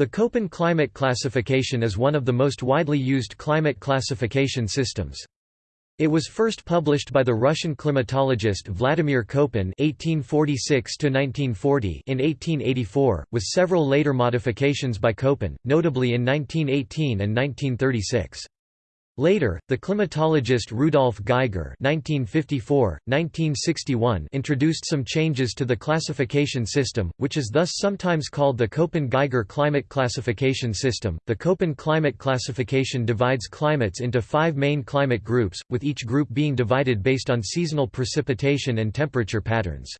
The Köppen climate classification is one of the most widely used climate classification systems. It was first published by the Russian climatologist Vladimir Köppen (1846–1940) in 1884, with several later modifications by Köppen, notably in 1918 and 1936. Later, the climatologist Rudolf Geiger (1954–1961) introduced some changes to the classification system, which is thus sometimes called the Köppen-Geiger climate classification system. The Köppen climate classification divides climates into five main climate groups, with each group being divided based on seasonal precipitation and temperature patterns.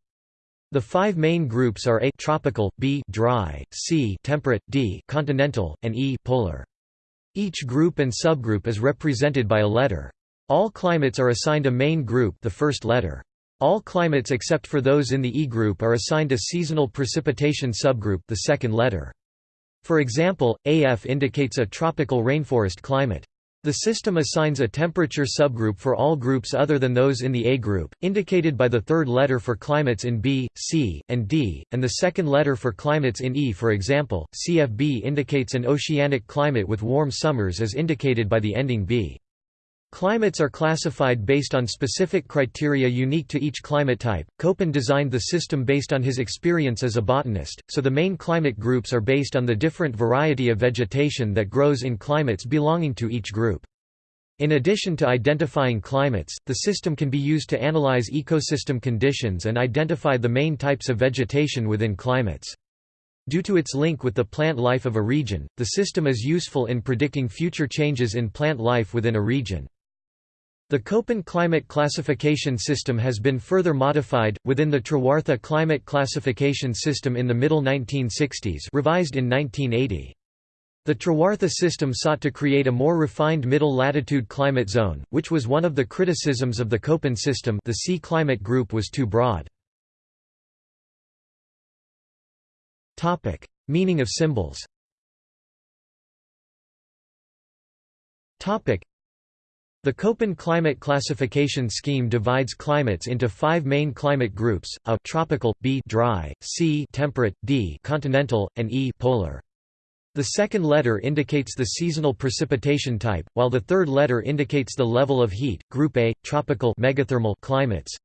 The five main groups are A tropical, B dry, C temperate, D continental, and E polar. Each group and subgroup is represented by a letter. All climates are assigned a main group the first letter. All climates except for those in the E group are assigned a seasonal precipitation subgroup the second letter. For example, AF indicates a tropical rainforest climate. The system assigns a temperature subgroup for all groups other than those in the A group, indicated by the third letter for climates in B, C, and D, and the second letter for climates in E for example, CFB indicates an oceanic climate with warm summers as indicated by the ending B. Climates are classified based on specific criteria unique to each climate type. Köppen designed the system based on his experience as a botanist, so the main climate groups are based on the different variety of vegetation that grows in climates belonging to each group. In addition to identifying climates, the system can be used to analyze ecosystem conditions and identify the main types of vegetation within climates. Due to its link with the plant life of a region, the system is useful in predicting future changes in plant life within a region. The Köppen climate classification system has been further modified, within the Trewartha climate classification system in the middle 1960s revised in 1980. The Trewartha system sought to create a more refined middle latitude climate zone, which was one of the criticisms of the Köppen system the C climate group was too broad. Meaning of symbols the Köppen climate classification scheme divides climates into five main climate groups, A tropical, B dry, C temperate, D continental, and E polar. The second letter indicates the seasonal precipitation type, while the third letter indicates the level of heat. Group A tropical megathermal climates.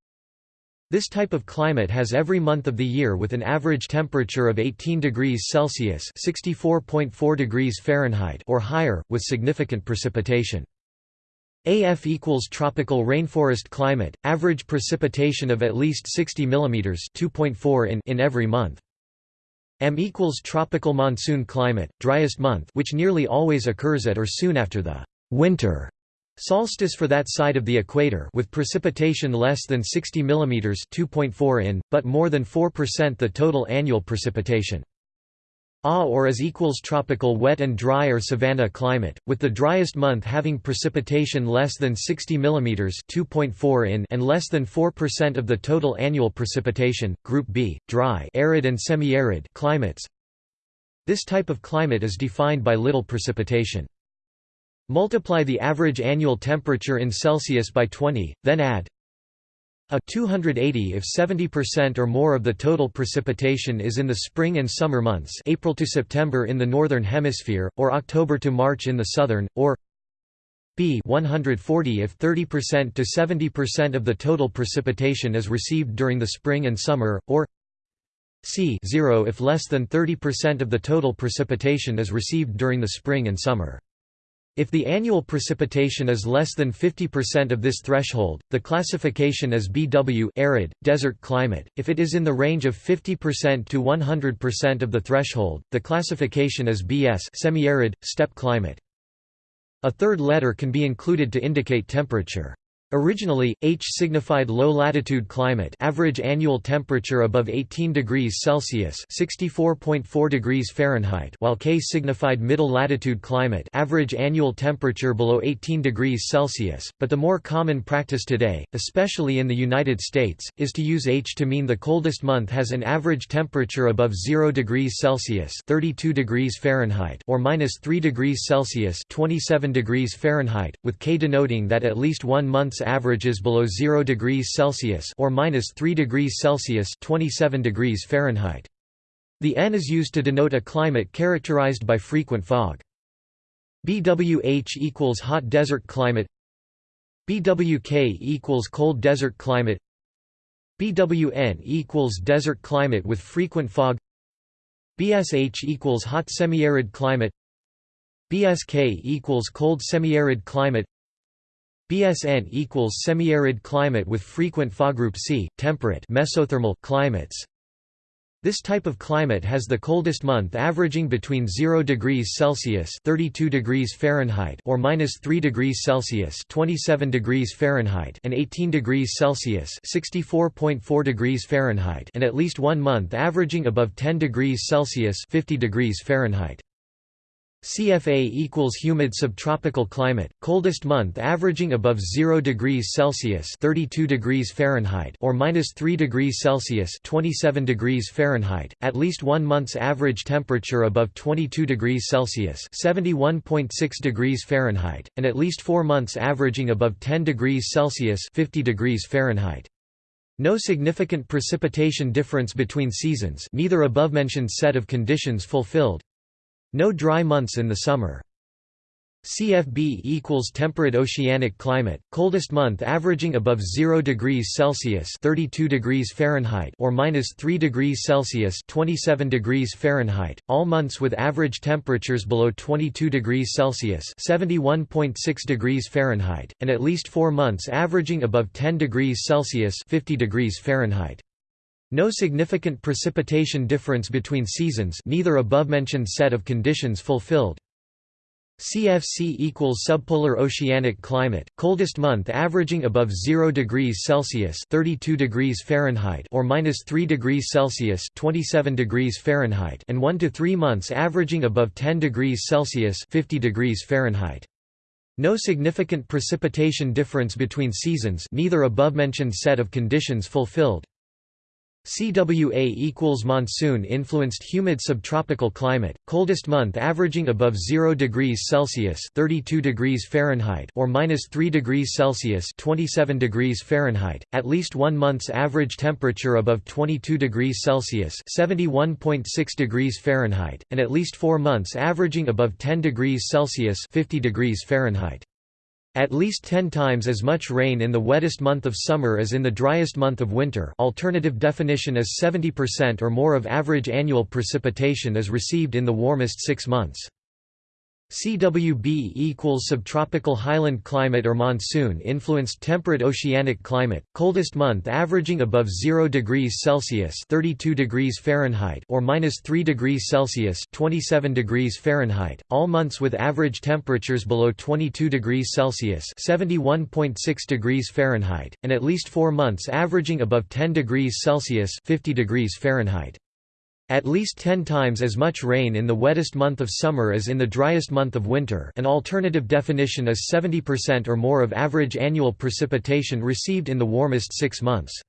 This type of climate has every month of the year with an average temperature of 18 degrees Celsius (64.4 degrees Fahrenheit) or higher, with significant precipitation. AF equals tropical rainforest climate, average precipitation of at least 60 mm 2.4 in, in every month. M equals tropical monsoon climate, driest month which nearly always occurs at or soon after the winter solstice for that side of the equator with precipitation less than 60 mm 2.4 in, but more than 4% the total annual precipitation. A or as equals tropical wet and dry or savanna climate, with the driest month having precipitation less than 60 mm 2.4 in and less than 4% of the total annual precipitation. Group B, dry arid and semi-arid climates. This type of climate is defined by little precipitation. Multiply the average annual temperature in Celsius by 20, then add a 280 if 70% or more of the total precipitation is in the spring and summer months April to September in the northern hemisphere, or October to March in the southern, or b 140 if 30% to 70% of the total precipitation is received during the spring and summer, or c 0 if less than 30% of the total precipitation is received during the spring and summer. If the annual precipitation is less than 50% of this threshold, the classification is BW arid, desert climate. If it is in the range of 50% to 100% of the threshold, the classification is BS semi-arid, steppe climate. A third letter can be included to indicate temperature. Originally, H signified low-latitude climate average annual temperature above 18 degrees Celsius (64.4 degrees Fahrenheit), while K signified middle-latitude climate average annual temperature below 18 degrees Celsius, but the more common practice today, especially in the United States, is to use H to mean the coldest month has an average temperature above 0 degrees Celsius (32 degrees Fahrenheit) or minus 3 degrees Celsius (27 degrees Fahrenheit), with K denoting that at least one month month's average is below 0 degrees Celsius or minus 3 degrees Celsius 27 degrees Fahrenheit. The N is used to denote a climate characterized by frequent fog. BWH equals hot desert climate. BWK equals cold desert climate. BWN equals desert climate with frequent fog. BSH equals hot semi-arid climate. BSK equals cold semi-arid climate BSN equals semi-arid climate with frequent group C temperate mesothermal climates this type of climate has the coldest month averaging between 0 degrees Celsius (32 degrees Fahrenheit) or -3 degrees Celsius (27 degrees Fahrenheit) and 18 degrees Celsius (64.4 degrees Fahrenheit) and at least one month averaging above 10 degrees Celsius (50 degrees Fahrenheit). CFA equals humid subtropical climate, coldest month averaging above 0 degrees Celsius (32 degrees Fahrenheit) or -3 degrees Celsius (27 degrees Fahrenheit), at least one month's average temperature above 22 degrees Celsius (71.6 degrees Fahrenheit), and at least 4 months averaging above 10 degrees Celsius (50 degrees Fahrenheit). No significant precipitation difference between seasons, neither above-mentioned set of conditions fulfilled. No dry months in the summer. CFB equals temperate oceanic climate, coldest month averaging above 0 degrees Celsius (32 degrees Fahrenheit) or -3 degrees Celsius (27 degrees Fahrenheit). All months with average temperatures below 22 degrees Celsius (71.6 degrees Fahrenheit) and at least 4 months averaging above 10 degrees Celsius (50 degrees Fahrenheit). No significant precipitation difference between seasons neither above-mentioned set of conditions fulfilled. CFC equals subpolar oceanic climate, coldest month averaging above 0 degrees Celsius (32 degrees Fahrenheit) or -3 degrees Celsius (27 degrees Fahrenheit) and 1 to 3 months averaging above 10 degrees Celsius (50 degrees Fahrenheit). No significant precipitation difference between seasons neither above-mentioned set of conditions fulfilled. CWA equals monsoon-influenced humid subtropical climate, coldest month averaging above 0 degrees Celsius (32 degrees Fahrenheit) or -3 degrees Celsius (27 degrees Fahrenheit), at least one month's average temperature above 22 degrees Celsius (71.6 degrees Fahrenheit), and at least 4 months averaging above 10 degrees Celsius (50 degrees Fahrenheit). At least 10 times as much rain in the wettest month of summer as in the driest month of winter alternative definition is 70% or more of average annual precipitation is received in the warmest six months. CWB equals subtropical highland climate or monsoon-influenced temperate oceanic climate, coldest month averaging above 0 degrees Celsius (32 degrees Fahrenheit) or -3 degrees Celsius (27 degrees Fahrenheit). All months with average temperatures below 22 degrees Celsius (71.6 degrees Fahrenheit) and at least 4 months averaging above 10 degrees Celsius (50 degrees Fahrenheit). At least 10 times as much rain in the wettest month of summer as in the driest month of winter an alternative definition is 70% or more of average annual precipitation received in the warmest six months.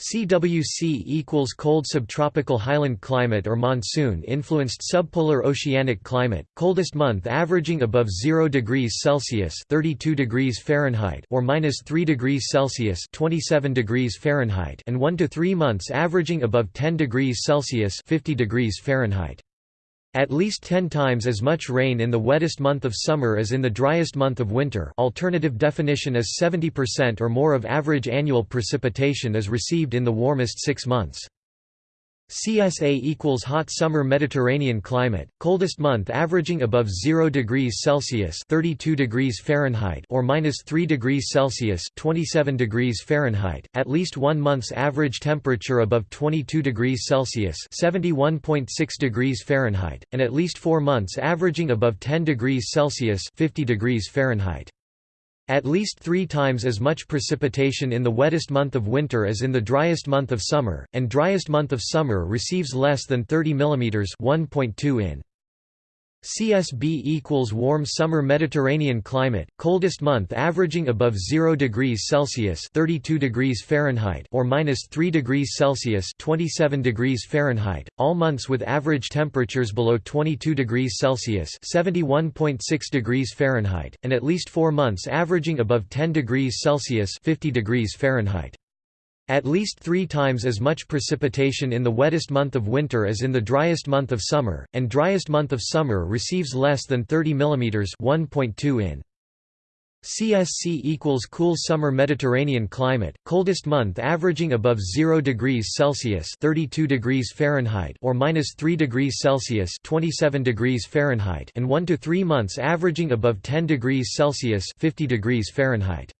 CWC equals cold subtropical highland climate or monsoon-influenced subpolar oceanic climate, coldest month averaging above 0 degrees Celsius (32 degrees Fahrenheit) or -3 degrees Celsius (27 degrees Fahrenheit) and 1 to 3 months averaging above 10 degrees Celsius (50 degrees Fahrenheit). At least 10 times as much rain in the wettest month of summer as in the driest month of winter alternative definition is 70% or more of average annual precipitation is received in the warmest six months. CSA equals hot summer Mediterranean climate, coldest month averaging above 0 degrees Celsius (32 degrees Fahrenheit) or -3 degrees Celsius (27 degrees Fahrenheit), at least one month's average temperature above 22 degrees Celsius (71.6 degrees Fahrenheit), and at least 4 months averaging above 10 degrees Celsius (50 degrees Fahrenheit). At least three times as much precipitation in the wettest month of winter as in the driest month of summer, and driest month of summer receives less than 30 mm 1.2 in. CSB equals warm summer Mediterranean climate, coldest month averaging above 0 degrees Celsius (32 degrees Fahrenheit) or -3 degrees Celsius (27 degrees Fahrenheit). All months with average temperatures below 22 degrees Celsius (71.6 degrees Fahrenheit) and at least 4 months averaging above 10 degrees Celsius (50 degrees Fahrenheit). At least three times as much precipitation in the wettest month of winter as in the driest month of summer, and driest month of summer receives less than 30 mm 1.2 in. CSC equals cool summer Mediterranean climate, coldest month averaging above 0 degrees Celsius (32 degrees Fahrenheit) or minus 3 degrees Celsius (27 degrees Fahrenheit) and 1 to 3 months averaging above 10 degrees Celsius (50 degrees Fahrenheit).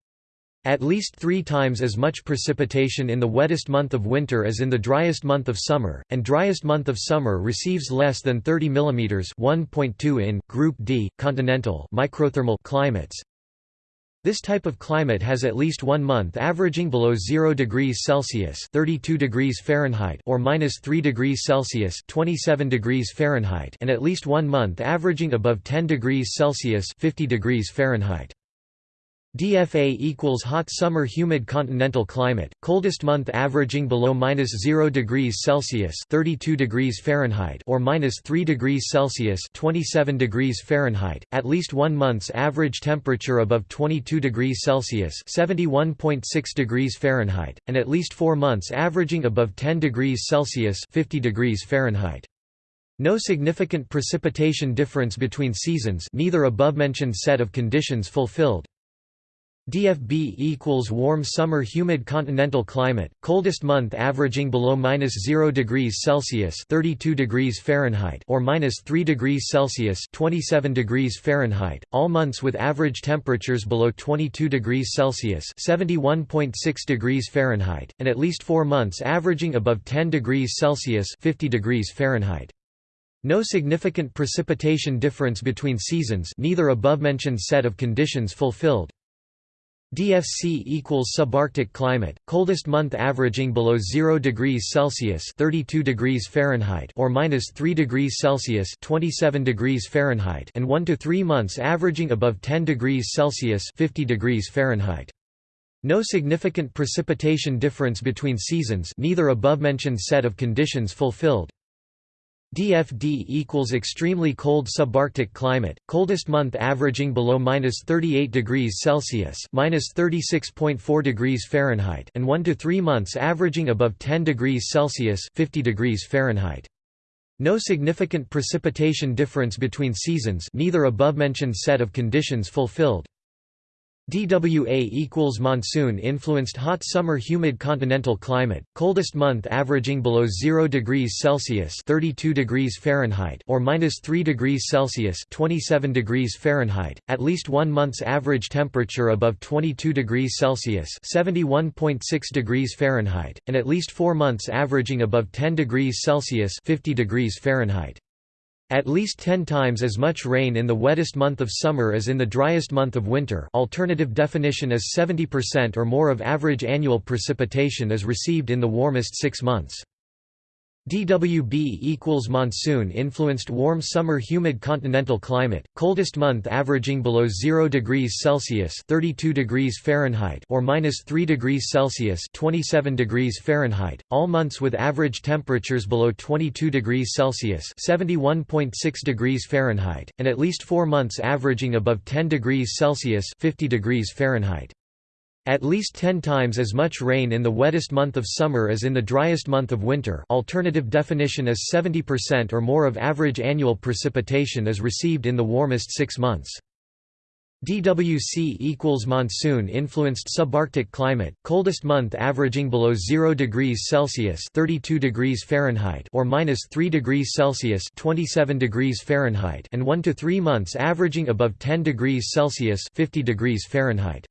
At least three times as much precipitation in the wettest month of winter as in the driest month of summer, and driest month of summer receives less than 30 mm 1.2 in, Group D, continental microthermal climates. This type of climate has at least one month averaging below 0 degrees Celsius 32 degrees Fahrenheit or minus 3 degrees Celsius 27 degrees Fahrenheit and at least one month averaging above 10 degrees Celsius 50 degrees Fahrenheit. DFA equals hot summer humid continental climate, coldest month averaging below minus 0 degrees Celsius 32 degrees Fahrenheit or minus 3 degrees Celsius 27 degrees Fahrenheit, at least one month's average temperature above 22 degrees Celsius 71.6 degrees Fahrenheit, and at least four months averaging above 10 degrees Celsius 50 degrees Fahrenheit. No significant precipitation difference between seasons neither above-mentioned set of conditions fulfilled. DFB equals warm summer humid continental climate, coldest month averaging below minus 0 degrees Celsius (32 degrees Fahrenheit) or minus 3 degrees Celsius (27 degrees Fahrenheit). All months with average temperatures below 22 degrees Celsius (71.6 degrees Fahrenheit) and at least 4 months averaging above 10 degrees Celsius (50 degrees Fahrenheit). No significant precipitation difference between seasons neither above-mentioned set of conditions fulfilled. DFC equals subarctic climate, coldest month averaging below 0 degrees Celsius (32 degrees Fahrenheit) or minus 3 degrees Celsius (27 degrees Fahrenheit) and 1 to 3 months averaging above 10 degrees Celsius (50 degrees Fahrenheit). No significant precipitation difference between seasons neither above-mentioned set of conditions fulfilled. DFD equals extremely cold subarctic climate, coldest month averaging below minus 38 degrees Celsius minus 36.4 degrees Fahrenheit and 1 to 3 months averaging above 10 degrees Celsius 50 degrees Fahrenheit. No significant precipitation difference between seasons neither above-mentioned set of conditions fulfilled. DWA equals monsoon-influenced hot summer humid continental climate, coldest month averaging below 0 degrees Celsius (32 degrees Fahrenheit) or minus 3 degrees Celsius (27 degrees Fahrenheit), at least one month's average temperature above 22 degrees Celsius (71.6 degrees Fahrenheit), and at least four months averaging above 10 degrees Celsius (50 degrees Fahrenheit). At least 10 times as much rain in the wettest month of summer as in the driest month of winter alternative definition is 70% or more of average annual precipitation is received in the warmest six months. DWB equals monsoon-influenced warm summer humid continental climate, coldest month averaging below 0 degrees Celsius (32 degrees Fahrenheit) or minus 3 degrees Celsius (27 degrees Fahrenheit). All months with average temperatures below 22 degrees Celsius (71.6 degrees Fahrenheit) and at least 4 months averaging above 10 degrees Celsius (50 degrees Fahrenheit). At least 10 times as much rain in the wettest month of summer as in the driest month of winter alternative definition is 70% or more of average annual precipitation is received in the warmest six months. DWC equals monsoon-influenced subarctic climate, coldest month averaging below 0 degrees Celsius (32 degrees Fahrenheit) or minus 3 degrees Celsius (27 degrees Fahrenheit) and 1 to 3 months averaging above 10 degrees Celsius (50 degrees Fahrenheit).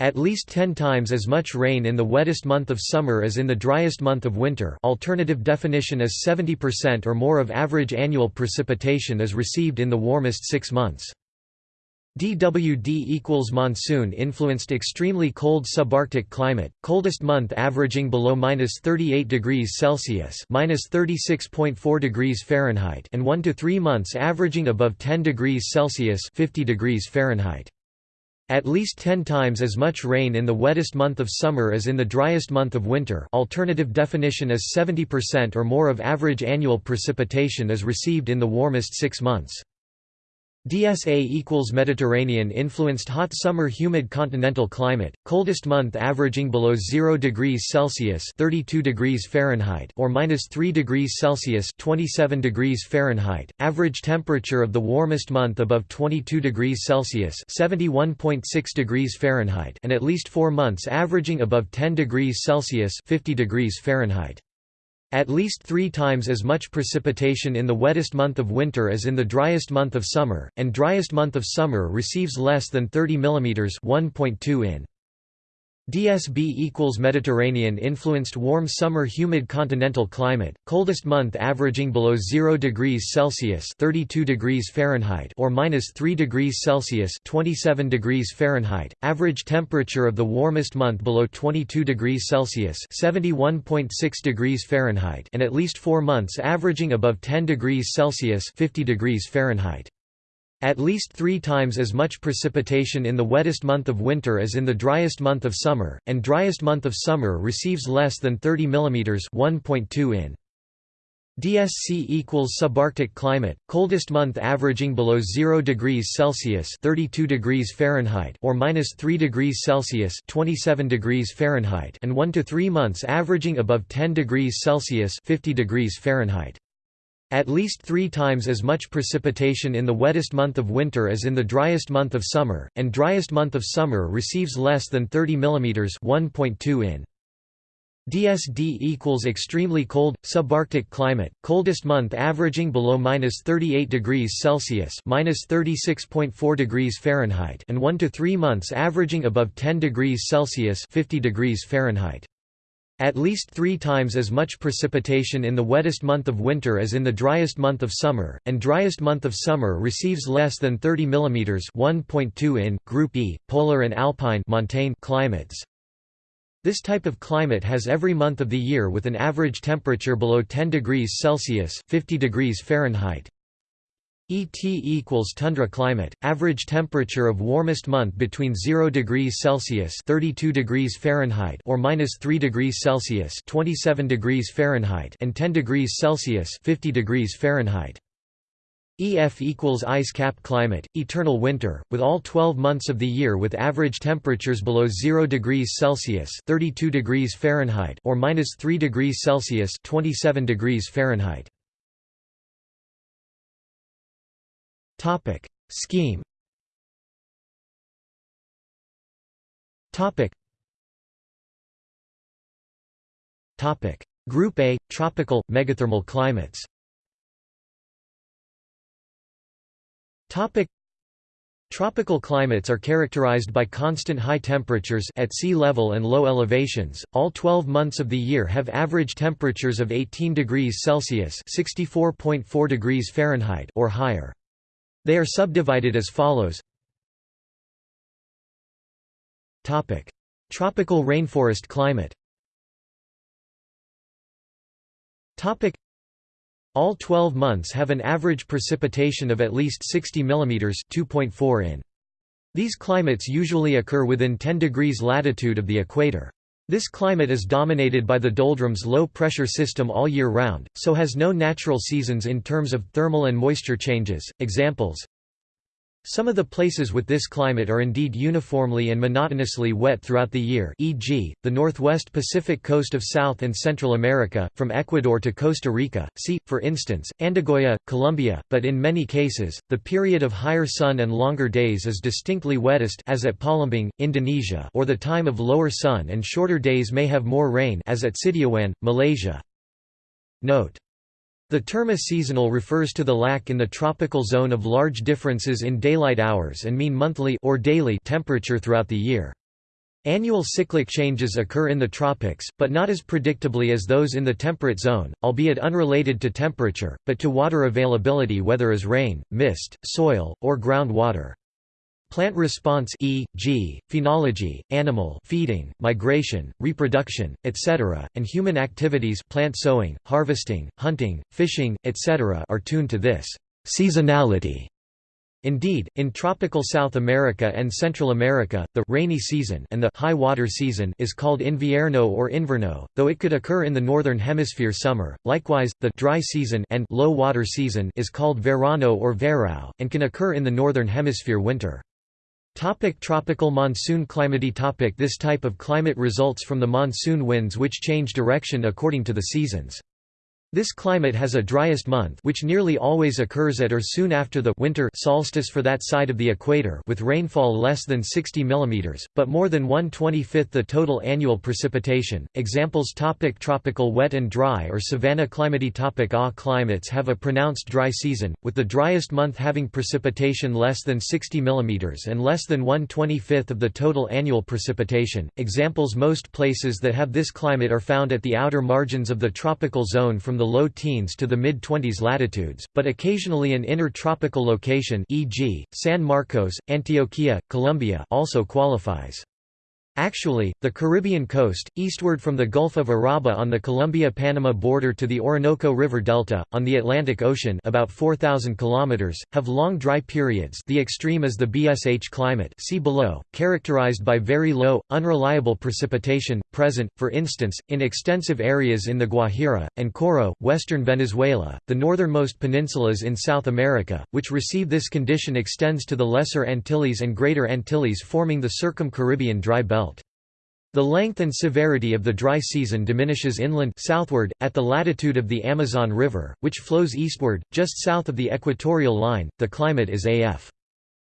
At least 10 times as much rain in the wettest month of summer as in the driest month of winter alternative definition is 70% or more of average annual precipitation is received in the warmest six months. DWD equals monsoon-influenced extremely cold subarctic climate, coldest month averaging below minus 38 degrees Celsius minus 36.4 degrees Fahrenheit and 1 to 3 months averaging above 10 degrees Celsius 50 degrees Fahrenheit. At least 10 times as much rain in the wettest month of summer as in the driest month of winter alternative definition is 70% or more of average annual precipitation is received in the warmest six months. DSA equals Mediterranean influenced hot summer humid continental climate, coldest month averaging below 0 degrees Celsius 32 degrees Fahrenheit or minus 3 degrees Celsius 27 degrees Fahrenheit, average temperature of the warmest month above 22 degrees Celsius 71.6 degrees Fahrenheit and at least 4 months averaging above 10 degrees Celsius 50 degrees Fahrenheit. At least three times as much precipitation in the wettest month of winter as in the driest month of summer, and driest month of summer receives less than 30 mm 1.2 in. DSB equals Mediterranean influenced warm summer humid continental climate, coldest month averaging below 0 degrees Celsius 32 degrees Fahrenheit or minus 3 degrees Celsius 27 degrees Fahrenheit, average temperature of the warmest month below 22 degrees Celsius 71.6 degrees Fahrenheit and at least 4 months averaging above 10 degrees Celsius 50 degrees Fahrenheit. At least three times as much precipitation in the wettest month of winter as in the driest month of summer, and driest month of summer receives less than 30 mm 1.2 in. DSC equals subarctic climate, coldest month averaging below 0 degrees Celsius 32 degrees Fahrenheit or minus 3 degrees Celsius 27 degrees Fahrenheit and 1 to 3 months averaging above 10 degrees Celsius 50 degrees Fahrenheit. At least three times as much precipitation in the wettest month of winter as in the driest month of summer, and driest month of summer receives less than 30 mm 1.2 in. DSD equals extremely cold, subarctic climate, coldest month averaging below minus 38 degrees Celsius minus 36.4 degrees Fahrenheit and 1 to 3 months averaging above 10 degrees Celsius 50 degrees Fahrenheit. At least three times as much precipitation in the wettest month of winter as in the driest month of summer, and driest month of summer receives less than 30 mm 1.2 in, Group E, polar and alpine montane climates. This type of climate has every month of the year with an average temperature below 10 degrees Celsius 50 degrees Fahrenheit. ET equals tundra climate, average temperature of warmest month between 0 degrees Celsius 32 degrees Fahrenheit or minus 3 degrees Celsius 27 degrees Fahrenheit and 10 degrees Celsius 50 degrees Fahrenheit. EF equals ice cap climate, eternal winter, with all 12 months of the year with average temperatures below 0 degrees Celsius 32 degrees Fahrenheit or minus 3 degrees Celsius 27 degrees Fahrenheit. Topic. Scheme. Topic. Topic. Group A tropical megathermal climates. Topic. Tropical climates are characterized by constant high temperatures at sea level and low elevations. All 12 months of the year have average temperatures of 18 degrees Celsius (64.4 degrees Fahrenheit) or higher. They are subdivided as follows Tropical rainforest climate all 12 months have an average precipitation of at least 60 mm 2.4 in. These climates usually occur within 10 degrees latitude of the equator. This climate is dominated by the doldrums low-pressure system all year round, so has no natural seasons in terms of thermal and moisture changes. Examples some of the places with this climate are indeed uniformly and monotonously wet throughout the year e.g., the northwest Pacific coast of South and Central America, from Ecuador to Costa Rica, see, for instance, Andagoya, Colombia, but in many cases, the period of higher sun and longer days is distinctly wettest as at Palembang, Indonesia or the time of lower sun and shorter days may have more rain as at Sitiawan, Malaysia. Note the term seasonal refers to the lack in the tropical zone of large differences in daylight hours and mean monthly or daily temperature throughout the year. Annual cyclic changes occur in the tropics, but not as predictably as those in the temperate zone, albeit unrelated to temperature, but to water availability whether as rain, mist, soil, or groundwater. Plant response e.g., phenology, animal feeding, migration, reproduction, etc., and human activities plant sowing, harvesting, hunting, fishing, etc. are tuned to this seasonality. Indeed, in tropical South America and Central America, the rainy season and the high water season is called invierno or inverno, though it could occur in the northern hemisphere summer. Likewise, the dry season and low water season is called verano or verão and can occur in the northern hemisphere winter. Topic tropical monsoon climate topic This type of climate results from the monsoon winds which change direction according to the seasons. This climate has a driest month which nearly always occurs at or soon after the winter solstice for that side of the equator with rainfall less than 60 mm, but more than 1/25th the total annual precipitation. Examples topic Tropical wet and dry or savanna climate topic Ah climates have a pronounced dry season, with the driest month having precipitation less than 60 mm and less than 1/25th of the total annual precipitation. Examples Most places that have this climate are found at the outer margins of the tropical zone from the low teens to the mid-20s latitudes, but occasionally an inner tropical location e.g., San Marcos, Antioquia, Colombia also qualifies. Actually, the Caribbean coast, eastward from the Gulf of Urabá on the Colombia-Panama border to the Orinoco River Delta, on the Atlantic Ocean about 4,000 km, have long dry periods the extreme is the BSH climate see below, characterized by very low, unreliable precipitation, present, for instance, in extensive areas in the Guajira, and Coro, western Venezuela, the northernmost peninsulas in South America, which receive this condition extends to the Lesser Antilles and Greater Antilles forming the Circum-Caribbean dry belt. The length and severity of the dry season diminishes inland southward, at the latitude of the Amazon River, which flows eastward, just south of the equatorial line, the climate is AF.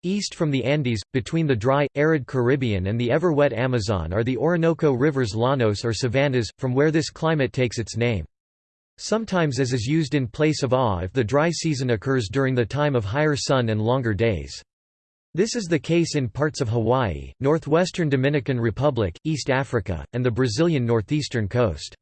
East from the Andes, between the dry, arid Caribbean and the ever-wet Amazon are the Orinoco River's llanos or savannas, from where this climate takes its name. Sometimes as is used in place of AH if the dry season occurs during the time of higher sun and longer days. This is the case in parts of Hawaii, northwestern Dominican Republic, East Africa, and the Brazilian northeastern coast.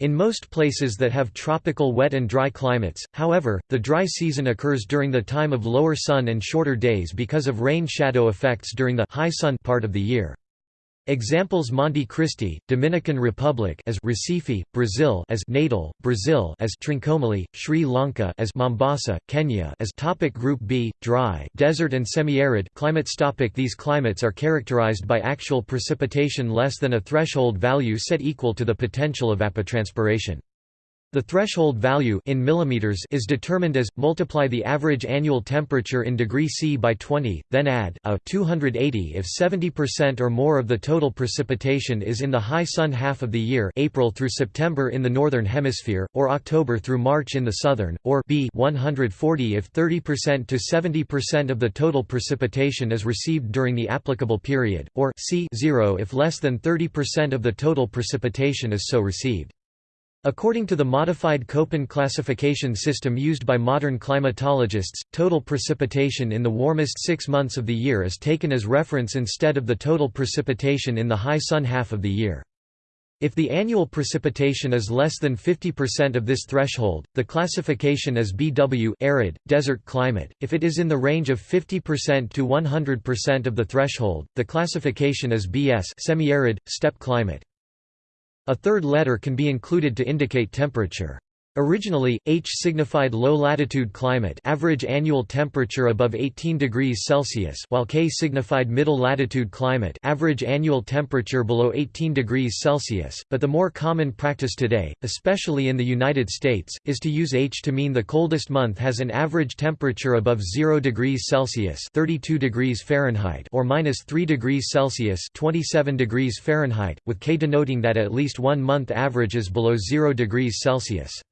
In most places that have tropical wet and dry climates, however, the dry season occurs during the time of lower sun and shorter days because of rain shadow effects during the high sun part of the year. Examples Monte Cristi, Dominican Republic as Recife, Brazil as Natal, Brazil as Trincomalee, Sri Lanka as Mombasa, Kenya as Topic Group B, dry, desert and semi-arid climates topic These climates are characterized by actual precipitation less than a threshold value set equal to the potential of evapotranspiration. The threshold value in millimeters is determined as multiply the average annual temperature in degree C by 20, then add a 280 if 70% or more of the total precipitation is in the high sun half of the year, April through September in the northern hemisphere, or October through March in the southern, or b 140 if 30% to 70% of the total precipitation is received during the applicable period, or c 0 if less than 30% of the total precipitation is so received. According to the modified Köppen classification system used by modern climatologists, total precipitation in the warmest six months of the year is taken as reference instead of the total precipitation in the high sun half of the year. If the annual precipitation is less than 50% of this threshold, the classification is BW arid, desert climate. If it is in the range of 50% to 100% of the threshold, the classification is BS semi-arid, steppe climate. A third letter can be included to indicate temperature. Originally, H signified low-latitude climate average annual temperature above 18 degrees Celsius while K signified middle-latitude climate average annual temperature below 18 degrees Celsius, but the more common practice today, especially in the United States, is to use H to mean the coldest month has an average temperature above 0 degrees Celsius 32 degrees Fahrenheit or minus 3 degrees Celsius 27 degrees Fahrenheit, with K denoting that at least one month average is below 0 degrees Celsius.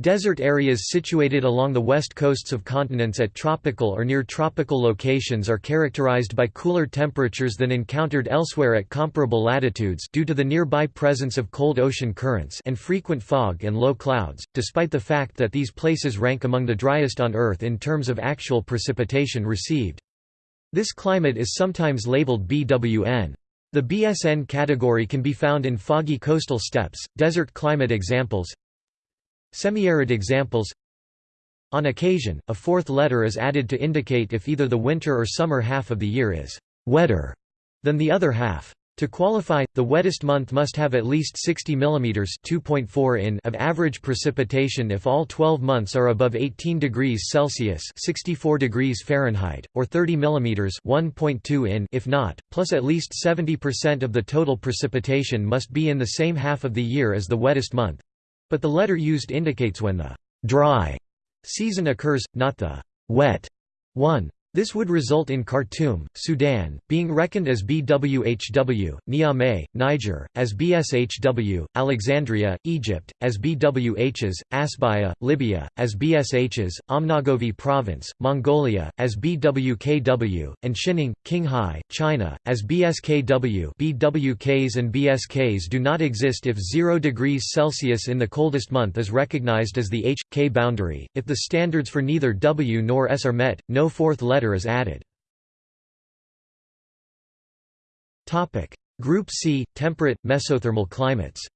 Desert areas situated along the west coasts of continents at tropical or near tropical locations are characterized by cooler temperatures than encountered elsewhere at comparable latitudes due to the nearby presence of cold ocean currents and frequent fog and low clouds, despite the fact that these places rank among the driest on Earth in terms of actual precipitation received. This climate is sometimes labeled BWN. The BSN category can be found in foggy coastal steppes, desert climate examples, Semi-arid examples On occasion, a fourth letter is added to indicate if either the winter or summer half of the year is «wetter» than the other half. To qualify, the wettest month must have at least 60 mm 2.4 in of average precipitation if all 12 months are above 18 degrees Celsius 64 degrees Fahrenheit, or 30 mm 1.2 in if not, plus at least 70% of the total precipitation must be in the same half of the year as the wettest month. But the letter used indicates when the «dry» season occurs, not the «wet» one. This would result in Khartoum, Sudan, being reckoned as BWHW, Niamey, Niger, as BSHW, Alexandria, Egypt, as BWHs, Asbaya, Libya, as BSHs, Ömnögovi Province, Mongolia, as BWKW, and Xining, Qinghai, China, as BSKW BWKs and BSKs do not exist if 0 degrees Celsius in the coldest month is recognized as the H.K boundary, if the standards for neither W nor S are met, no fourth letter letter is added. Group C – temperate, mesothermal climates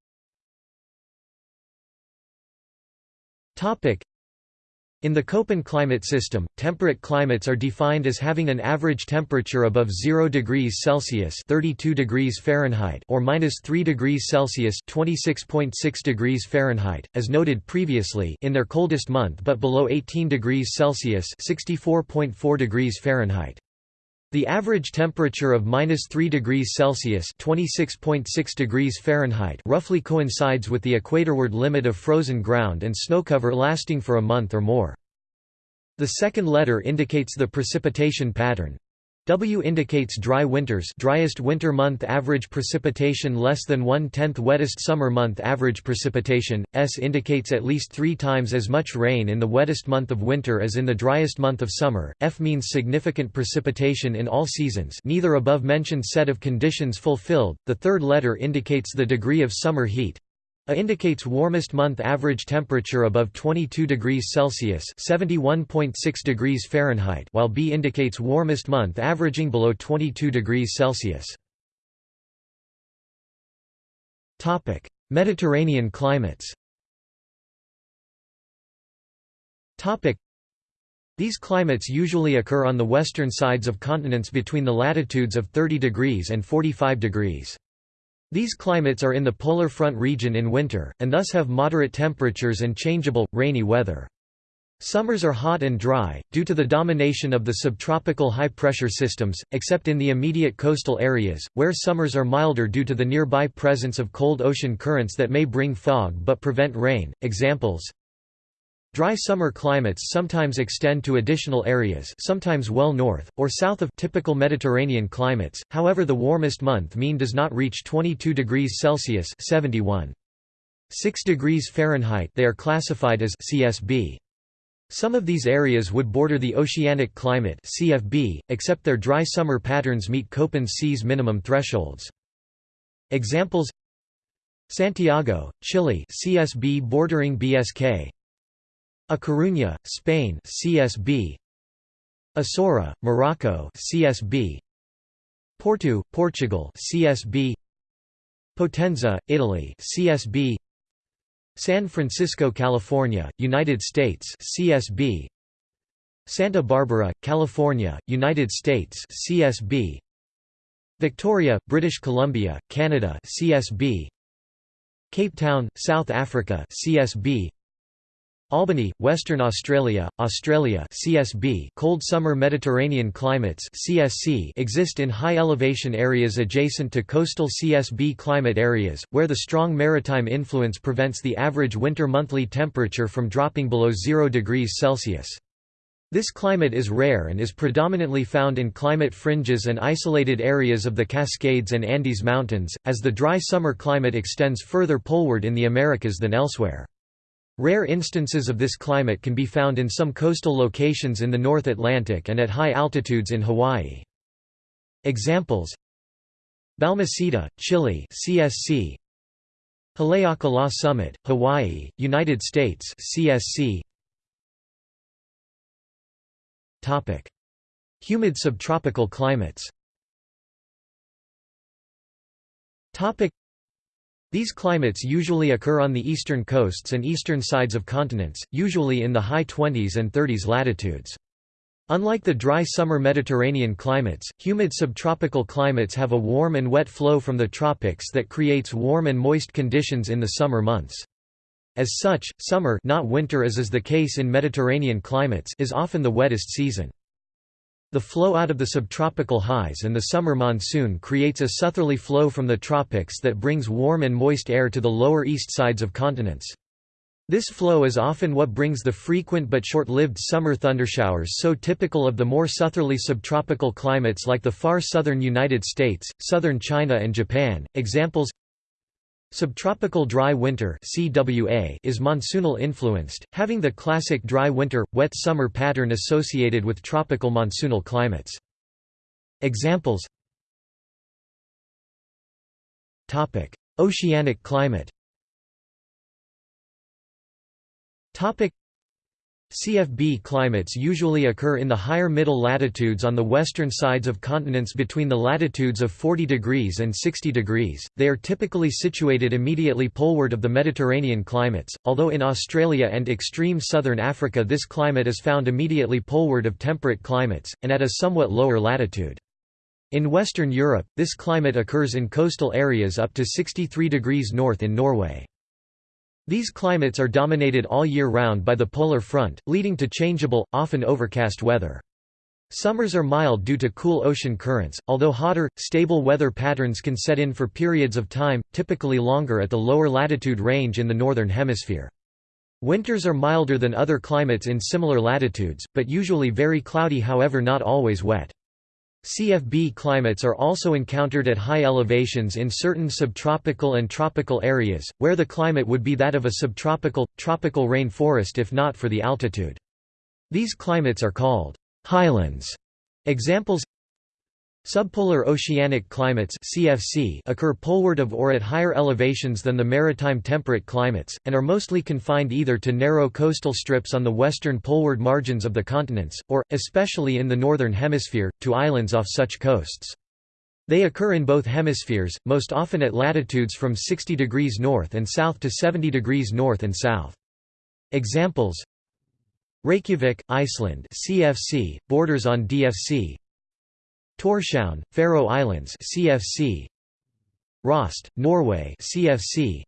in the Köppen climate system, temperate climates are defined as having an average temperature above 0 degrees Celsius (32 degrees Fahrenheit) or minus 3 degrees Celsius (26.6 degrees Fahrenheit), as noted previously, in their coldest month, but below 18 degrees Celsius (64.4 degrees Fahrenheit). The average temperature of minus 3 degrees Celsius (26.6 degrees Fahrenheit) roughly coincides with the equatorward limit of frozen ground and snow cover lasting for a month or more. The second letter indicates the precipitation pattern. W indicates dry winters driest winter month average precipitation less than one-tenth wettest summer month average precipitation, S indicates at least three times as much rain in the wettest month of winter as in the driest month of summer, F means significant precipitation in all seasons neither above-mentioned set of conditions fulfilled, the third letter indicates the degree of summer heat, a indicates warmest month average temperature above 22 degrees Celsius (71.6 degrees Fahrenheit), while B indicates warmest month averaging below 22 degrees Celsius. Topic: Mediterranean climates. Topic: These climates usually occur on the western sides of continents between the latitudes of 30 degrees and 45 degrees. These climates are in the polar front region in winter, and thus have moderate temperatures and changeable, rainy weather. Summers are hot and dry, due to the domination of the subtropical high-pressure systems, except in the immediate coastal areas, where summers are milder due to the nearby presence of cold ocean currents that may bring fog but prevent rain. Examples Dry summer climates sometimes extend to additional areas sometimes well north, or south of typical Mediterranean climates, however the warmest month mean does not reach 22 degrees Celsius 71. 6 degrees Fahrenheit they are classified as CSB. Some of these areas would border the oceanic climate CFB, except their dry summer patterns meet Köppen's seas minimum thresholds. Examples Santiago, Chile CSB bordering BSK a Coruña, Spain CSB Asora, Morocco CSB Porto, Portugal CSB Potenza, Italy CSB San Francisco, California, United States CSB Santa Barbara, California, United States CSB Victoria, British Columbia, Canada CSB Cape Town, South Africa CSB Albany, Western Australia, Australia CSB cold summer Mediterranean climates CSC exist in high elevation areas adjacent to coastal CSB climate areas, where the strong maritime influence prevents the average winter monthly temperature from dropping below 0 degrees Celsius. This climate is rare and is predominantly found in climate fringes and isolated areas of the Cascades and Andes Mountains, as the dry summer climate extends further poleward in the Americas than elsewhere. Rare instances of this climate can be found in some coastal locations in the North Atlantic and at high altitudes in Hawaii. Examples Balmaceda, Chile CSC Haleakala Summit, Hawaii, United States CSC Topic Humid subtropical climates Topic these climates usually occur on the eastern coasts and eastern sides of continents, usually in the high 20s and 30s latitudes. Unlike the dry summer Mediterranean climates, humid subtropical climates have a warm and wet flow from the tropics that creates warm and moist conditions in the summer months. As such, summer not winter as is the case in Mediterranean climates is often the wettest season. The flow out of the subtropical highs and the summer monsoon creates a southerly flow from the tropics that brings warm and moist air to the lower east sides of continents. This flow is often what brings the frequent but short-lived summer thundershowers so typical of the more southerly subtropical climates like the far southern United States, southern China and Japan. Examples Subtropical dry winter CWA is monsoonal influenced, having the classic dry winter, wet summer pattern associated with tropical monsoonal climates. Examples Oceanic climate CFB climates usually occur in the higher middle latitudes on the western sides of continents between the latitudes of 40 degrees and 60 degrees. They are typically situated immediately poleward of the Mediterranean climates, although in Australia and extreme southern Africa this climate is found immediately poleward of temperate climates, and at a somewhat lower latitude. In Western Europe, this climate occurs in coastal areas up to 63 degrees north in Norway. These climates are dominated all year round by the polar front, leading to changeable, often overcast weather. Summers are mild due to cool ocean currents, although hotter, stable weather patterns can set in for periods of time, typically longer at the lower latitude range in the northern hemisphere. Winters are milder than other climates in similar latitudes, but usually very cloudy however not always wet. CFB climates are also encountered at high elevations in certain subtropical and tropical areas, where the climate would be that of a subtropical, tropical rain forest if not for the altitude. These climates are called highlands. Examples Subpolar oceanic climates CFC occur poleward of or at higher elevations than the maritime temperate climates, and are mostly confined either to narrow coastal strips on the western poleward margins of the continents, or, especially in the northern hemisphere, to islands off such coasts. They occur in both hemispheres, most often at latitudes from 60 degrees north and south to 70 degrees north and south. Examples Reykjavik, Iceland CFC, borders on DFC, Torshavn, Faroe Islands CFC Rost, Norway CFC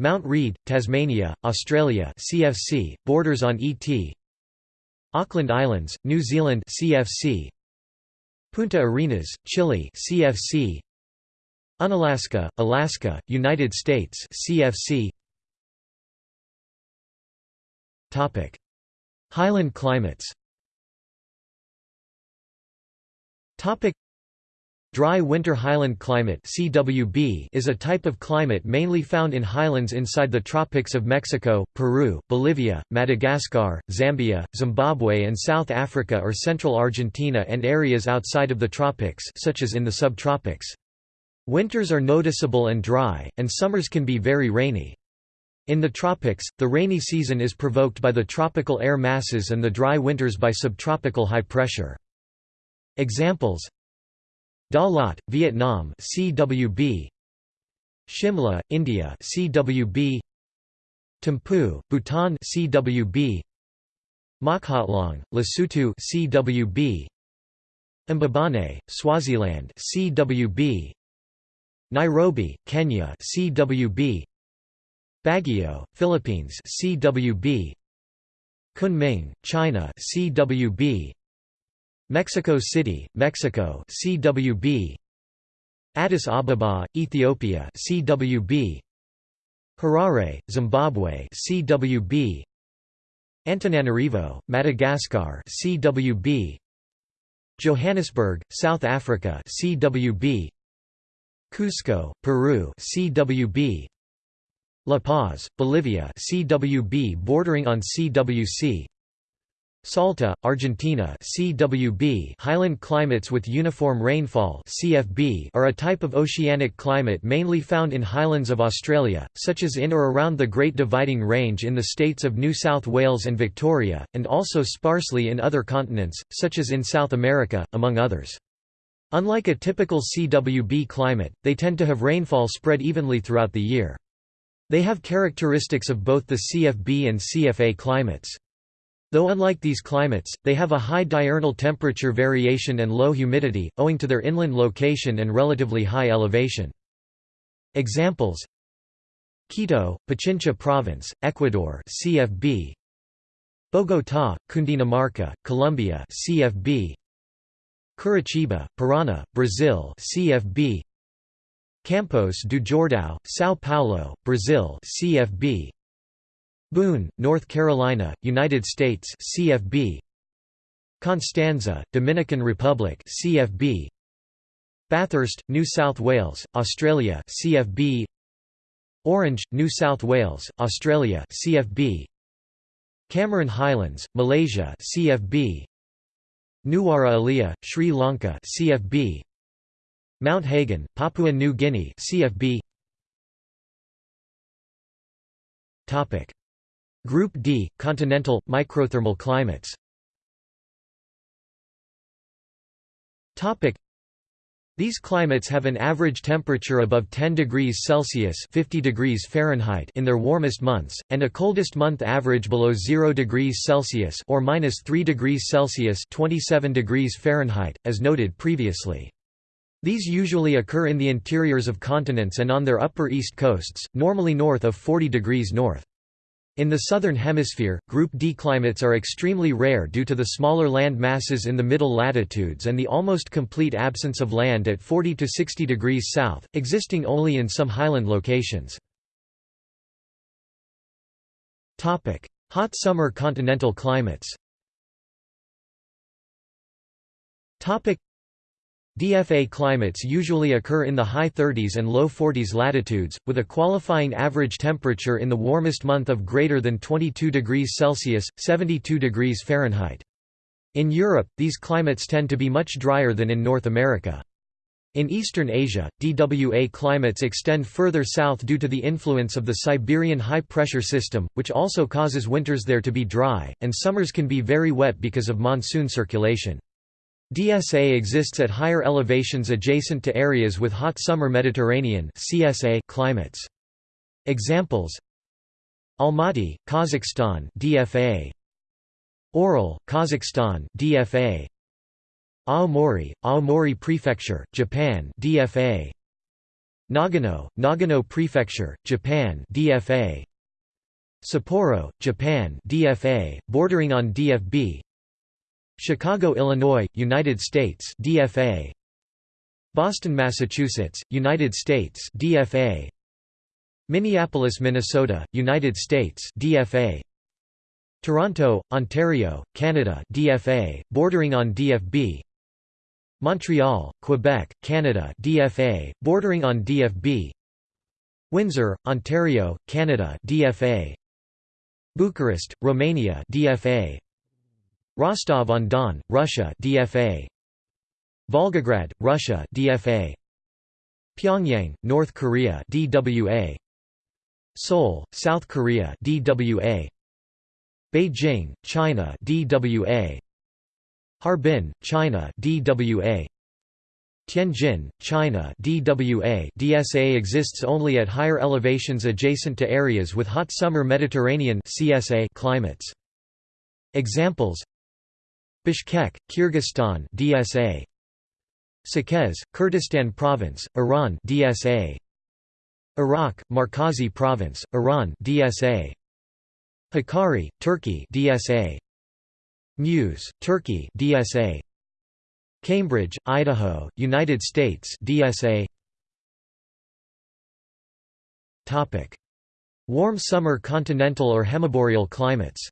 Mount Read, Tasmania, Australia CFC, borders on ET Auckland Islands, New Zealand CFC Punta Arenas, Chile CFC Unalaska, Alaska, United States CFC Topic. Highland climates Topic Dry winter highland climate CWB is a type of climate mainly found in highlands inside the tropics of Mexico, Peru, Bolivia, Madagascar, Zambia, Zimbabwe and South Africa or central Argentina and areas outside of the tropics such as in the subtropics. Winters are noticeable and dry, and summers can be very rainy. In the tropics, the rainy season is provoked by the tropical air masses and the dry winters by subtropical high pressure. Examples. Da Lat, Vietnam CWB Shimla, India CWB Thimphu, Bhutan CWB Mokhotlong, Lesotho CWB Mbabane, Swaziland CWB Nairobi, Kenya CWB Baguio, Philippines CWB Kunming, China CWB Mexico City, Mexico CWB Addis Ababa, Ethiopia CWB Harare, Zimbabwe CWB Antananarivo, Madagascar CWB Johannesburg, South Africa CWB Cusco, Peru CWB La Paz, Bolivia CWB bordering on CWC Salta, Argentina CWB highland climates with uniform rainfall CFB are a type of oceanic climate mainly found in highlands of Australia, such as in or around the Great Dividing Range in the states of New South Wales and Victoria, and also sparsely in other continents, such as in South America, among others. Unlike a typical CWB climate, they tend to have rainfall spread evenly throughout the year. They have characteristics of both the CFB and CFA climates. Though unlike these climates, they have a high diurnal temperature variation and low humidity, owing to their inland location and relatively high elevation. Examples. Quito, Pichincha Province, Ecuador CFB Bogotá, Cundinamarca, Colombia CFB Curitiba, Paraná, Brazil CFB Campos do Jordão, São Paulo, Brazil CFB Boone, North Carolina, United States CFB Constanza, Dominican Republic CFB Bathurst, New South Wales, Australia CFB Orange, New South Wales, Australia CFB Cameron Highlands, Malaysia CFB Nuwara Eliya, Sri Lanka CFB Mount Hagen, Papua New Guinea CFB Topic Group D continental microthermal climates these climates have an average temperature above 10 degrees Celsius 50 degrees Fahrenheit in their warmest months, and a coldest month average below 0 degrees Celsius or minus 3 degrees Celsius 27 degrees Fahrenheit, as noted previously. These usually occur in the interiors of continents and on their upper east coasts, normally north of 40 degrees north. In the southern hemisphere, Group D climates are extremely rare due to the smaller land masses in the middle latitudes and the almost complete absence of land at 40 to 60 degrees south, existing only in some highland locations. Topic: Hot summer continental climates DFA climates usually occur in the high 30s and low 40s latitudes, with a qualifying average temperature in the warmest month of greater than 22 degrees Celsius, 72 degrees Fahrenheit. In Europe, these climates tend to be much drier than in North America. In Eastern Asia, DWA climates extend further south due to the influence of the Siberian high-pressure system, which also causes winters there to be dry, and summers can be very wet because of monsoon circulation. DSA exists at higher elevations adjacent to areas with hot summer Mediterranean CSA climates. Examples Almaty, Kazakhstan DFA Oral, Kazakhstan DFA Aomori, Aomori Prefecture, Japan DFA Nagano, Nagano Prefecture, Japan DFA Sapporo, Japan DFA, bordering on DFB Chicago, Illinois, United States DFA Boston, Massachusetts, United States DFA Minneapolis, Minnesota, United States DFA Toronto, Ontario, Canada DFA, bordering on DFB Montreal, Quebec, Canada DFA, bordering on DFB Windsor, Ontario, Canada DFA Bucharest, Romania DFA Rostov-on-Don, Russia DFA Volgograd, Russia DFA Pyongyang, North Korea DWA Seoul, South Korea DWA Beijing, China DWA Harbin, China DWA Tianjin, China DWA DSA exists only at higher elevations adjacent to areas with hot summer Mediterranean CSA climates. Examples Bishkek, Kyrgyzstan DSA Saqqez, Kurdistan Province, Iran DSA Arak, Markazi Province, Iran DSA Hakkari, Turkey DSA Muş, Turkey DSA Cambridge, Idaho, United States DSA Topic. Warm summer continental or hemiboreal climates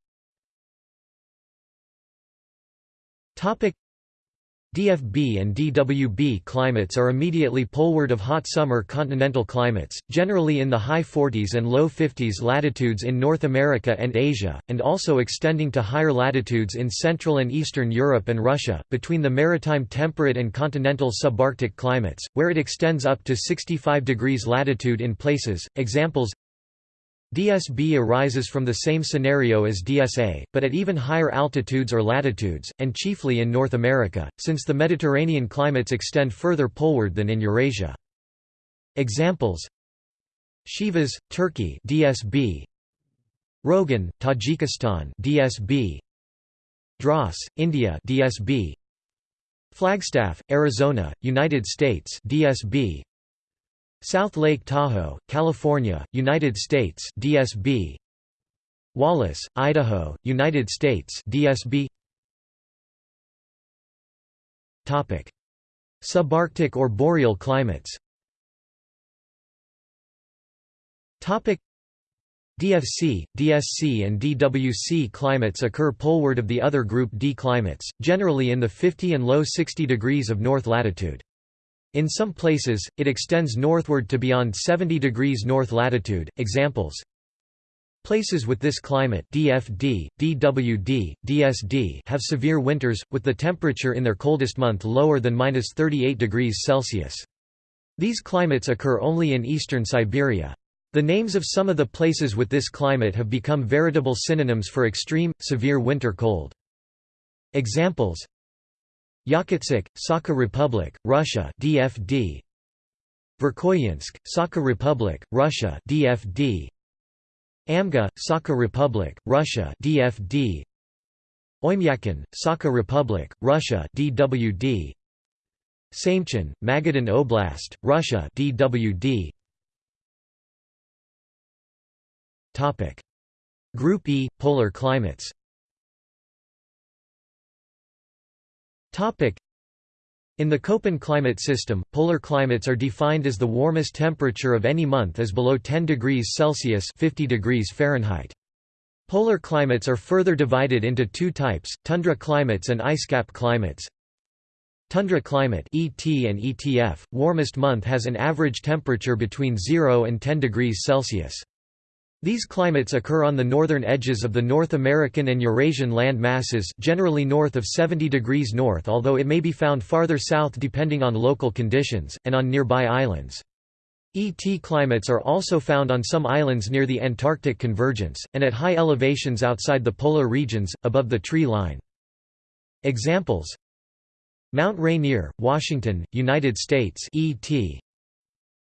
DFB and DWB climates are immediately poleward of hot summer continental climates, generally in the high 40s and low 50s latitudes in North America and Asia, and also extending to higher latitudes in Central and Eastern Europe and Russia, between the maritime temperate and continental subarctic climates, where it extends up to 65 degrees latitude in places. Examples DSB arises from the same scenario as DSA, but at even higher altitudes or latitudes, and chiefly in North America, since the Mediterranean climates extend further poleward than in Eurasia. Examples Sivas, Turkey DSB Rogan, Tajikistan DSB Dras, India DSB Flagstaff, Arizona, United States DSB South Lake Tahoe, California, United States DSB Wallace, Idaho, United States DSB Topic. Subarctic or boreal climates. Topic. DFC, DSC and DWC climates occur poleward of the other group D climates, generally in the 50 and low 60 degrees of north latitude. In some places, it extends northward to beyond 70 degrees north latitude. Examples Places with this climate DFD, DWD, DSD have severe winters, with the temperature in their coldest month lower than 38 degrees Celsius. These climates occur only in eastern Siberia. The names of some of the places with this climate have become veritable synonyms for extreme, severe winter cold. Examples Yakutsk, Sakha Republic, Russia DFD Verkhoyansk, Sakha Republic, Russia DFD Amga, Sakha Republic, Russia DFD Oymyakon, Sakha Republic, Russia DWD Samchin, Magadan Oblast, Russia DWD Topic. Group E – Polar climates In the Köppen climate system, polar climates are defined as the warmest temperature of any month is below 10 degrees Celsius 50 degrees Fahrenheit. Polar climates are further divided into two types, tundra climates and icecap climates. Tundra climate ET and ETF, warmest month has an average temperature between 0 and 10 degrees Celsius. These climates occur on the northern edges of the North American and Eurasian land masses generally north of 70 degrees north although it may be found farther south depending on local conditions, and on nearby islands. ET climates are also found on some islands near the Antarctic convergence, and at high elevations outside the polar regions, above the tree line. Examples Mount Rainier, Washington, United States ET.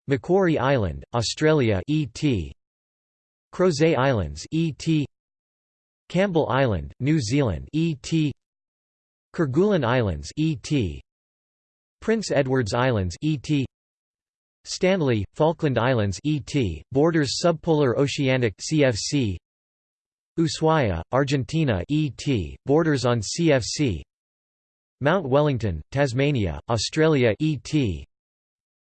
Macquarie Island, Australia ET. Crozet Islands ET Campbell Island, New Zealand ET Kerguelen Islands ET Prince Edward's Islands ET Stanley, Falkland Islands ET, borders subpolar oceanic CFC Ushuaia, Argentina ET, borders on CFC Mount Wellington, Tasmania, Australia ET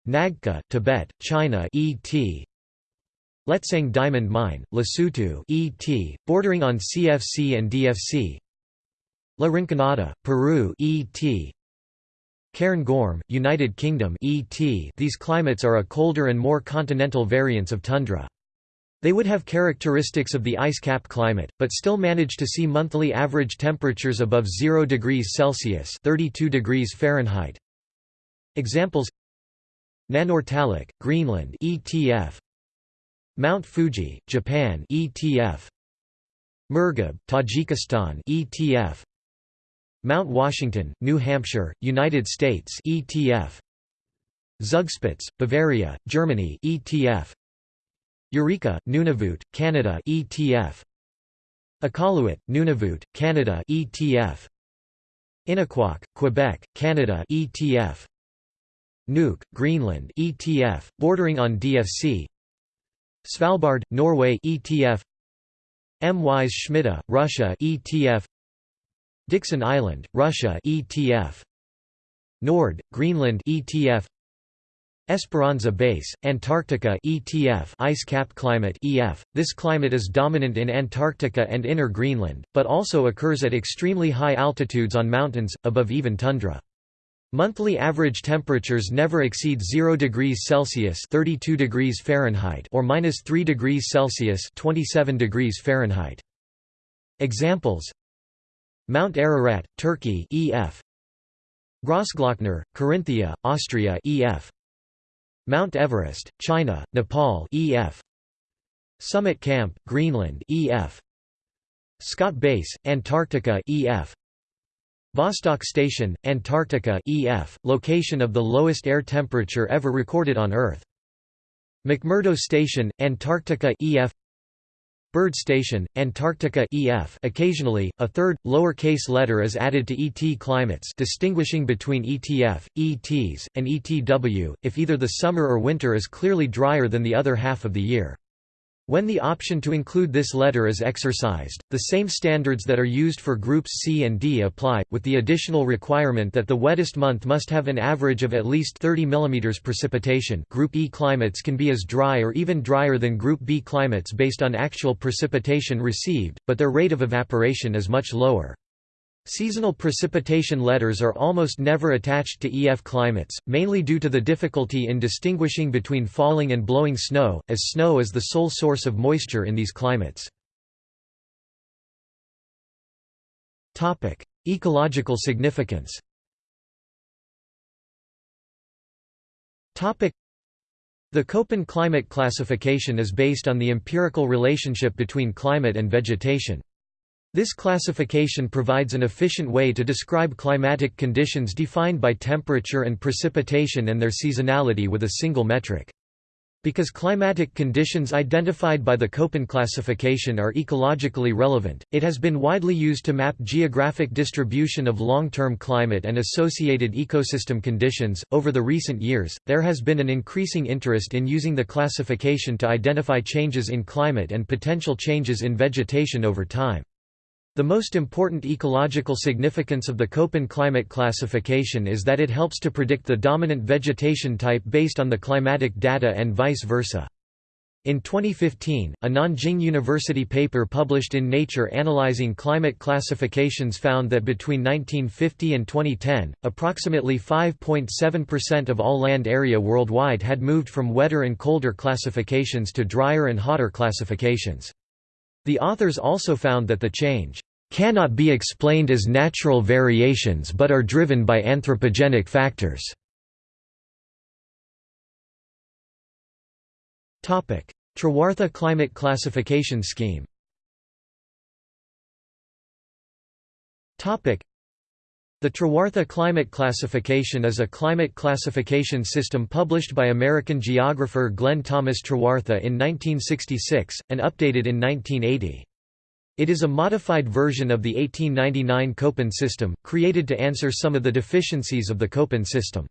Nagqu, Tibet, China ET Letseng Diamond Mine, Lesotho ET, bordering on CFC and DFC La Rinconada, Peru ET Cairn Gorm, United Kingdom ET These climates are a colder and more continental variants of tundra. They would have characteristics of the ice cap climate, but still manage to see monthly average temperatures above 0 degrees Celsius 32 degrees Fahrenheit. Examples Nanortalik, Greenland ETF Mount Fuji, Japan ETF Murghab, Tajikistan ETF Mount Washington, New Hampshire, United States ETF Zugspitze, Bavaria, Germany ETF Eureka, Nunavut, Canada ETF Iqaluit, Nunavut, Canada ETF Inukjuak, Quebec, Canada ETF Nuuk, Greenland ETF, bordering on DFC Svalbard, Norway ETF Mys Shmidta, Russia ETF Dikson Island, Russia ETF Nord, Greenland ETF Esperanza Base, Antarctica ETF ice cap climate EF. This climate is dominant in Antarctica and inner Greenland, but also occurs at extremely high altitudes on mountains, above even tundra. Monthly average temperatures never exceed 0 degrees Celsius (32 degrees Fahrenheit) or -3 degrees Celsius (27 degrees Fahrenheit). Examples: Mount Ararat, Turkey (EF). Grossglockner, Carinthia, Austria (EF). Mount Everest, China, Nepal (EF). Summit Camp, Greenland (EF). Scott Base, Antarctica (EF). Vostok Station, Antarctica EF, location of the lowest air temperature ever recorded on Earth. McMurdo Station, Antarctica EF Byrd Station, Antarctica EF occasionally, a third, lower-case letter is added to ET climates distinguishing between ETF, ETs, and ETW, if either the summer or winter is clearly drier than the other half of the year. When the option to include this letter is exercised, the same standards that are used for groups C and D apply, with the additional requirement that the wettest month must have an average of at least 30 mm precipitation Group E climates can be as dry or even drier than Group B climates based on actual precipitation received, but their rate of evaporation is much lower. Seasonal precipitation letters are almost never attached to EF climates, mainly due to the difficulty in distinguishing between falling and blowing snow, as snow is the sole source of moisture in these climates. Ecological significance the Köppen climate classification is based on the empirical relationship between climate and vegetation. This classification provides an efficient way to describe climatic conditions defined by temperature and precipitation and their seasonality with a single metric. Because climatic conditions identified by the Köppen classification are ecologically relevant, it has been widely used to map geographic distribution of long-term climate and associated ecosystem conditions. Over the recent years, there has been an increasing interest in using the classification to identify changes in climate and potential changes in vegetation over time. The most important ecological significance of the Köppen climate classification is that it helps to predict the dominant vegetation type based on the climatic data and vice versa. In 2015, a Nanjing University paper published in Nature analyzing climate classifications found that between 1950 and 2010, approximately 5.7% of all land area worldwide had moved from wetter and colder classifications to drier and hotter classifications. The authors also found that the change cannot be explained as natural variations but are driven by anthropogenic factors. Trewartha climate classification scheme the Trewartha Climate Classification is a climate classification system published by American geographer Glenn Thomas Trewartha in 1966, and updated in 1980. It is a modified version of the 1899 Köppen system, created to answer some of the deficiencies of the Köppen system.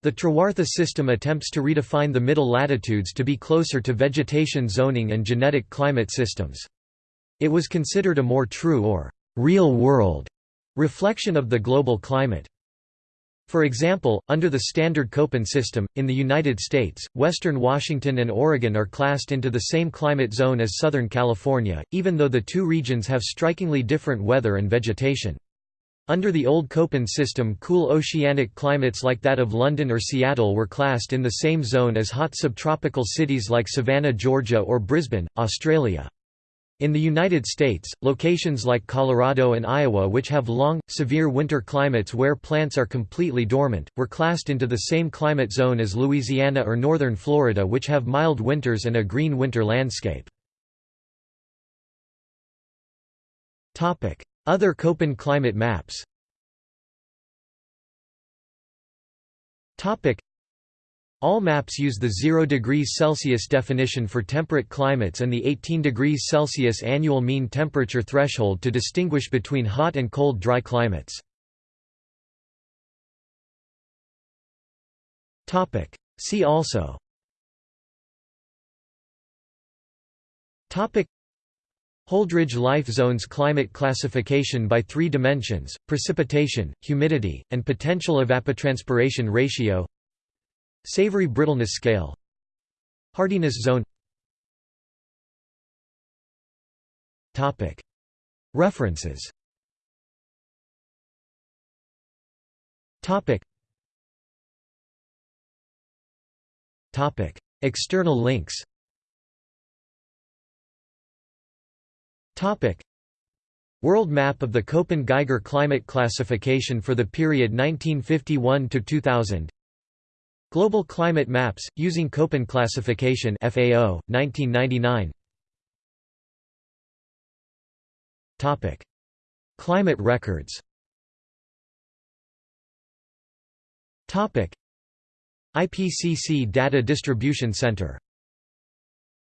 The Trewartha system attempts to redefine the middle latitudes to be closer to vegetation zoning and genetic climate systems. It was considered a more true or real-world Reflection of the global climate for example, under the standard Köppen system, in the United States, western Washington and Oregon are classed into the same climate zone as Southern California, even though the two regions have strikingly different weather and vegetation. Under the old Köppen system cool oceanic climates like that of London or Seattle were classed in the same zone as hot subtropical cities like Savannah, Georgia or Brisbane, Australia. In the United States, locations like Colorado and Iowa which have long, severe winter climates where plants are completely dormant, were classed into the same climate zone as Louisiana or northern Florida which have mild winters and a green winter landscape. Other Köppen climate maps all maps use the 0 degrees Celsius definition for temperate climates and the 18 degrees Celsius annual mean temperature threshold to distinguish between hot and cold dry climates. See also. Holdridge Life Zones Climate Classification by three dimensions, precipitation, humidity, and potential evapotranspiration ratio Savory brittleness scale. Hardiness zone. References. External links. World map of the Köppen-Geiger climate classification for the period 1951 to 2000 Global Climate Maps, using Köppen Classification FAO, 1999 Climate records. IPCC Data Distribution Center